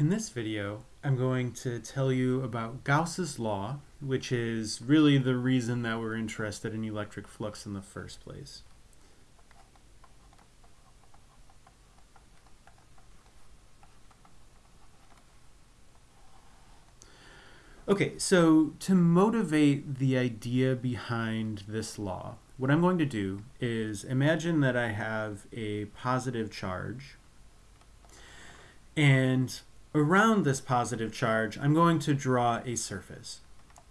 In this video, I'm going to tell you about Gauss's law, which is really the reason that we're interested in electric flux in the first place. Okay, so to motivate the idea behind this law, what I'm going to do is imagine that I have a positive charge and around this positive charge, I'm going to draw a surface.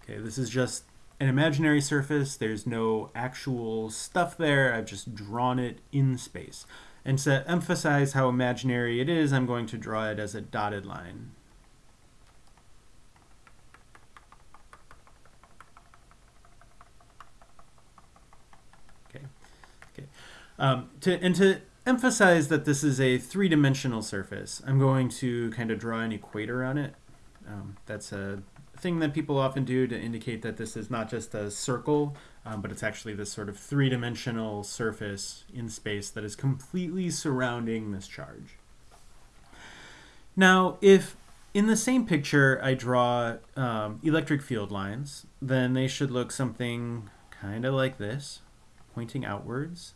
Okay, this is just an imaginary surface. There's no actual stuff there. I've just drawn it in space. And to emphasize how imaginary it is, I'm going to draw it as a dotted line. Okay. Okay. Um, to, and to emphasize that this is a three-dimensional surface, I'm going to kind of draw an equator on it. Um, that's a thing that people often do to indicate that this is not just a circle, um, but it's actually this sort of three-dimensional surface in space that is completely surrounding this charge. Now, if in the same picture I draw um, electric field lines, then they should look something kind of like this, pointing outwards.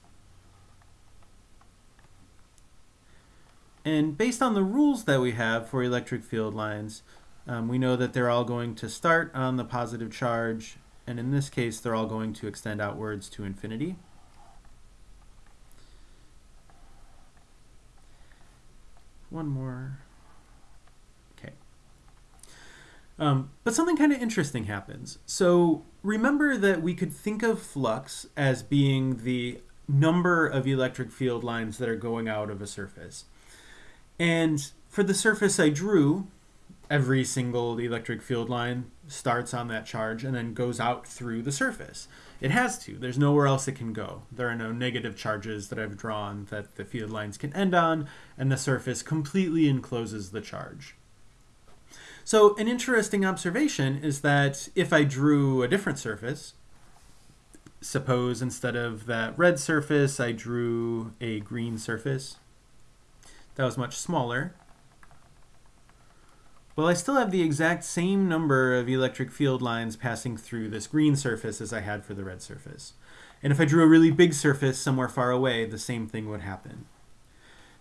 And based on the rules that we have for electric field lines, um, we know that they're all going to start on the positive charge, and in this case, they're all going to extend outwards to infinity. One more. Okay. Um, but something kind of interesting happens. So remember that we could think of flux as being the number of electric field lines that are going out of a surface. And for the surface I drew, every single electric field line starts on that charge and then goes out through the surface. It has to. There's nowhere else it can go. There are no negative charges that I've drawn that the field lines can end on, and the surface completely encloses the charge. So an interesting observation is that if I drew a different surface, suppose instead of that red surface, I drew a green surface, that was much smaller. Well, I still have the exact same number of electric field lines passing through this green surface as I had for the red surface. And if I drew a really big surface somewhere far away, the same thing would happen.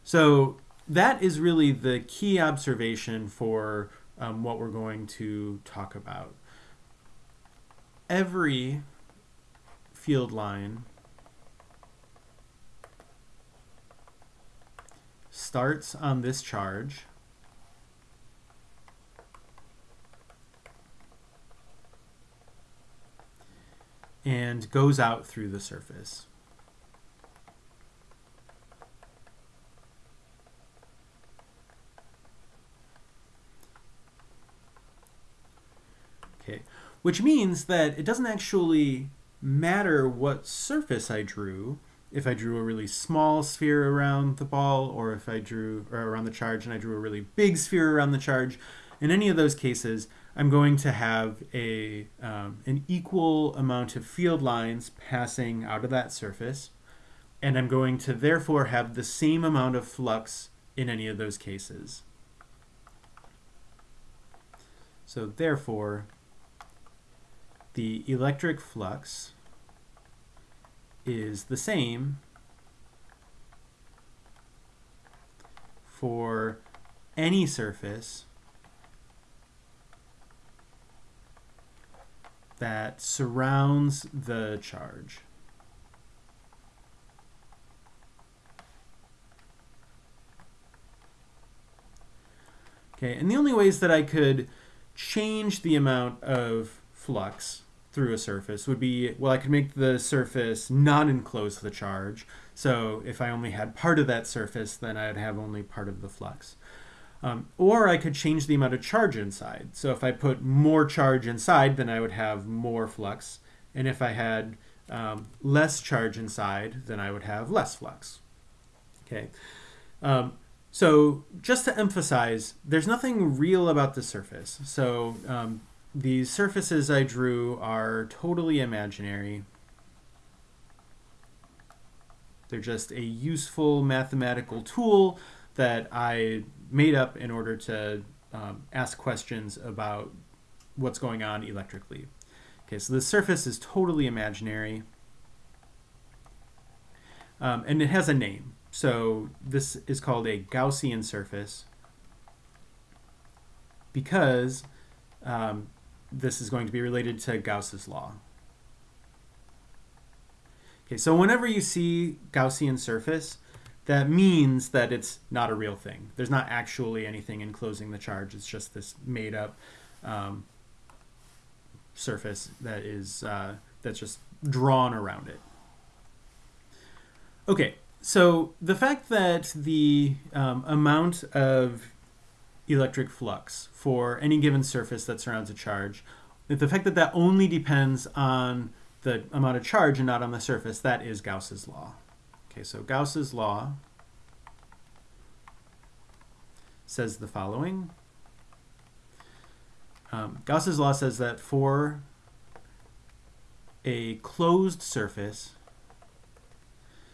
So that is really the key observation for um, what we're going to talk about. Every field line starts on this charge and goes out through the surface. Okay, which means that it doesn't actually matter what surface I drew, if I drew a really small sphere around the ball or if I drew or around the charge and I drew a really big sphere around the charge, in any of those cases, I'm going to have a, um, an equal amount of field lines passing out of that surface, and I'm going to therefore have the same amount of flux in any of those cases. So therefore, the electric flux is the same for any surface that surrounds the charge. Okay, and the only ways that I could change the amount of flux through a surface would be, well, I could make the surface not enclose the charge. So if I only had part of that surface, then I'd have only part of the flux. Um, or I could change the amount of charge inside. So if I put more charge inside, then I would have more flux. And if I had um, less charge inside, then I would have less flux. Okay. Um, so just to emphasize, there's nothing real about the surface. So these surfaces I drew are totally imaginary. They're just a useful mathematical tool that I made up in order to um, ask questions about what's going on electrically. Okay, so the surface is totally imaginary. Um, and it has a name. So this is called a Gaussian surface because um, this is going to be related to Gauss's law. Okay, so whenever you see Gaussian surface, that means that it's not a real thing. There's not actually anything enclosing the charge. It's just this made up um, surface that is uh, that's just drawn around it. Okay, so the fact that the um, amount of electric flux for any given surface that surrounds a charge, the fact that that only depends on the amount of charge and not on the surface, that is Gauss's law. Okay, so Gauss's law says the following. Um, Gauss's law says that for a closed surface,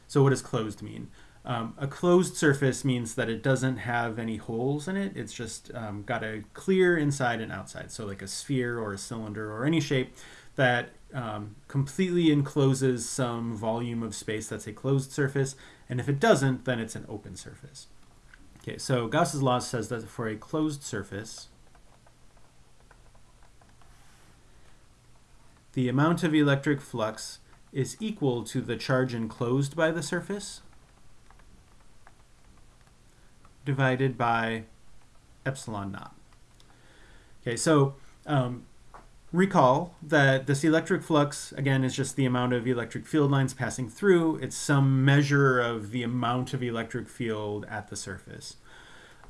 so what does closed mean? Um, a closed surface means that it doesn't have any holes in it. It's just um, got a clear inside and outside. So like a sphere or a cylinder or any shape that um, completely encloses some volume of space that's a closed surface. And if it doesn't, then it's an open surface. Okay, so Gauss's law says that for a closed surface, the amount of electric flux is equal to the charge enclosed by the surface divided by epsilon naught. Okay, so um, recall that this electric flux, again, is just the amount of electric field lines passing through. It's some measure of the amount of electric field at the surface.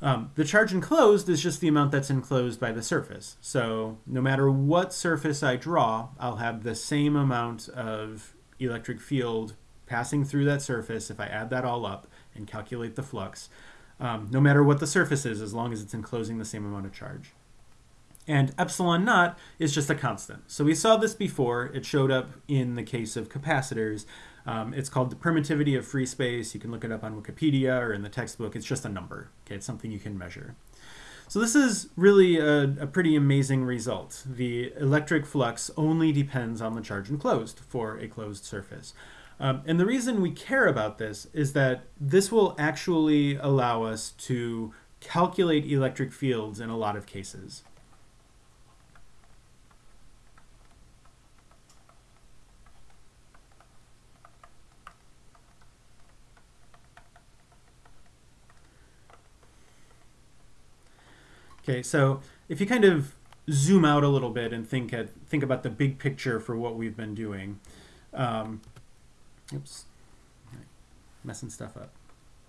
Um, the charge enclosed is just the amount that's enclosed by the surface. So no matter what surface I draw, I'll have the same amount of electric field passing through that surface if I add that all up and calculate the flux, um, no matter what the surface is, as long as it's enclosing the same amount of charge. And epsilon naught is just a constant. So we saw this before. It showed up in the case of capacitors. Um, it's called the permittivity of free space. You can look it up on Wikipedia or in the textbook. It's just a number. Okay, it's something you can measure. So this is really a, a, pretty amazing result. The electric flux only depends on the charge enclosed for a closed surface. Um, and the reason we care about this is that this will actually allow us to calculate electric fields in a lot of cases. Okay, so if you kind of zoom out a little bit and think at think about the big picture for what we've been doing. Um, oops, messing stuff up.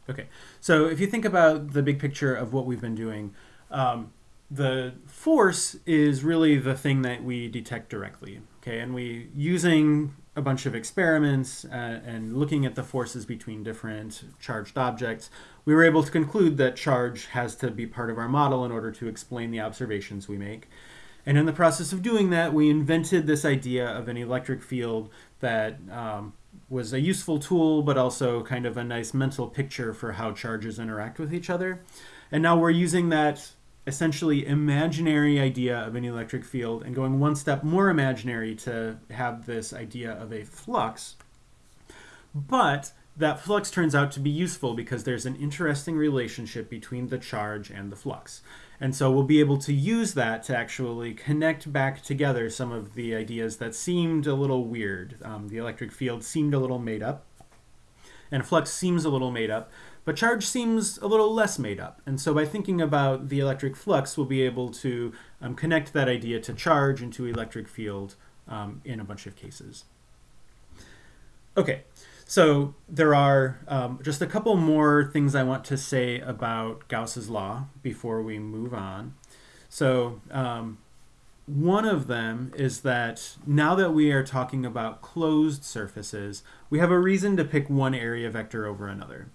Okay, so if you think about the big picture of what we've been doing, um, the force is really the thing that we detect directly. Okay, and we using a bunch of experiments uh, and looking at the forces between different charged objects, we were able to conclude that charge has to be part of our model in order to explain the observations we make. And in the process of doing that, we invented this idea of an electric field that um, was a useful tool, but also kind of a nice mental picture for how charges interact with each other. And now we're using that essentially imaginary idea of an electric field and going one step more imaginary to have this idea of a flux. But that flux turns out to be useful because there's an interesting relationship between the charge and the flux. And so we'll be able to use that to actually connect back together some of the ideas that seemed a little weird. Um, the electric field seemed a little made up, and flux seems a little made up, but charge seems a little less made up. And so by thinking about the electric flux, we'll be able to um, connect that idea to charge and to electric field um, in a bunch of cases. Okay, so there are um, just a couple more things I want to say about Gauss's law before we move on. So um, one of them is that now that we are talking about closed surfaces, we have a reason to pick one area vector over another.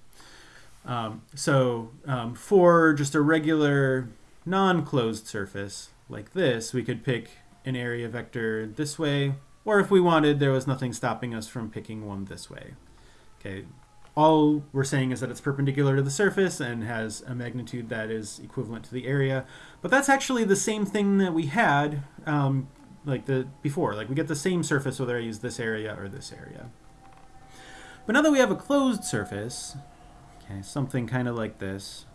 Um, so um, for just a regular non-closed surface like this, we could pick an area vector this way or if we wanted, there was nothing stopping us from picking one this way. Okay, all we're saying is that it's perpendicular to the surface and has a magnitude that is equivalent to the area. But that's actually the same thing that we had um, like the before. Like we get the same surface whether I use this area or this area. But now that we have a closed surface, okay, something kind of like this,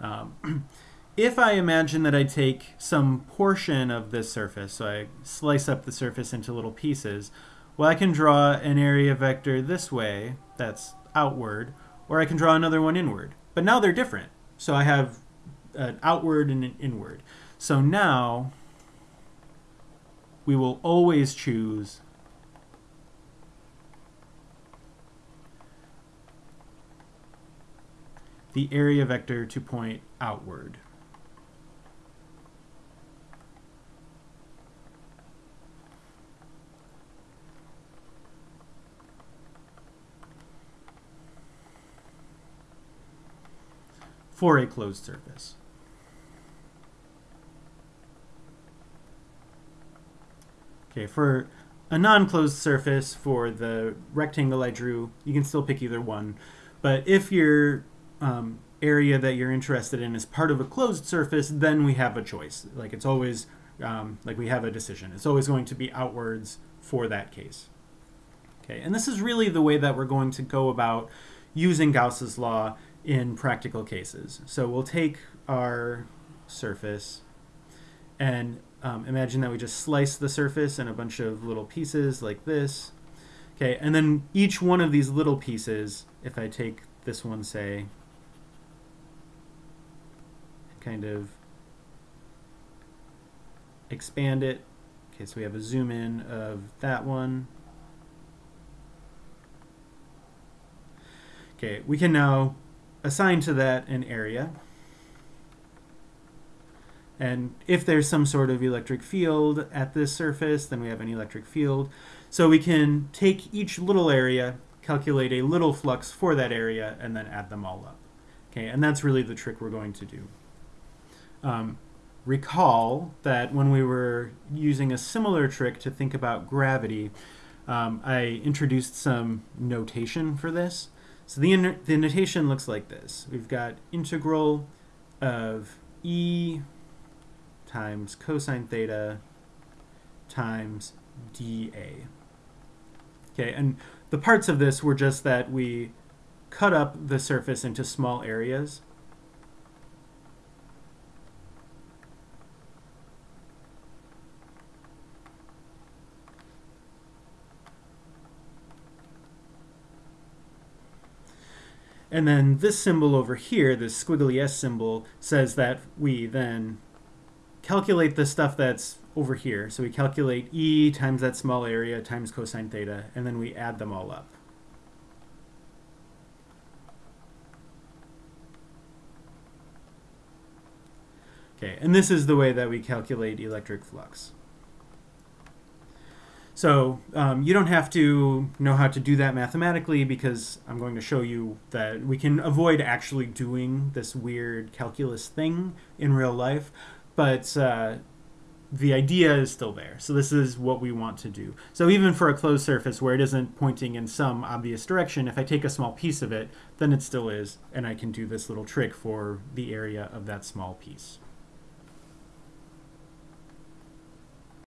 um, if I imagine that I take some portion of this surface, so I slice up the surface into little pieces, well, I can draw an area vector this way, that's outward, or I can draw another one inward. But now they're different. So I have an outward and an inward. So now we will always choose the area vector to point outward. For a closed surface. Okay, for a non-closed surface, for the rectangle I drew, you can still pick either one. But if your um, area that you're interested in is part of a closed surface, then we have a choice. Like it's always, um, like we have a decision. It's always going to be outwards for that case. Okay, and this is really the way that we're going to go about using Gauss's law in practical cases. So we'll take our surface and um, imagine that we just slice the surface in a bunch of little pieces like this. Okay, and then each one of these little pieces, if I take this one, say, kind of expand it. Okay, so we have a zoom in of that one. Okay, we can now assign to that an area. And if there's some sort of electric field at this surface, then we have an electric field. So we can take each little area, calculate a little flux for that area, and then add them all up. Okay, and that's really the trick we're going to do. Um, recall that when we were using a similar trick to think about gravity, um, I introduced some notation for this. So the, the notation looks like this. We've got integral of e times cosine theta times dA. Okay, and the parts of this were just that we cut up the surface into small areas And then this symbol over here, this squiggly S symbol, says that we then calculate the stuff that's over here. So we calculate E times that small area times cosine theta, and then we add them all up. Okay, and this is the way that we calculate electric flux. So um, you don't have to know how to do that mathematically because I'm going to show you that we can avoid actually doing this weird calculus thing in real life, but uh, the idea is still there. So this is what we want to do. So even for a closed surface where it isn't pointing in some obvious direction, if I take a small piece of it, then it still is, and I can do this little trick for the area of that small piece.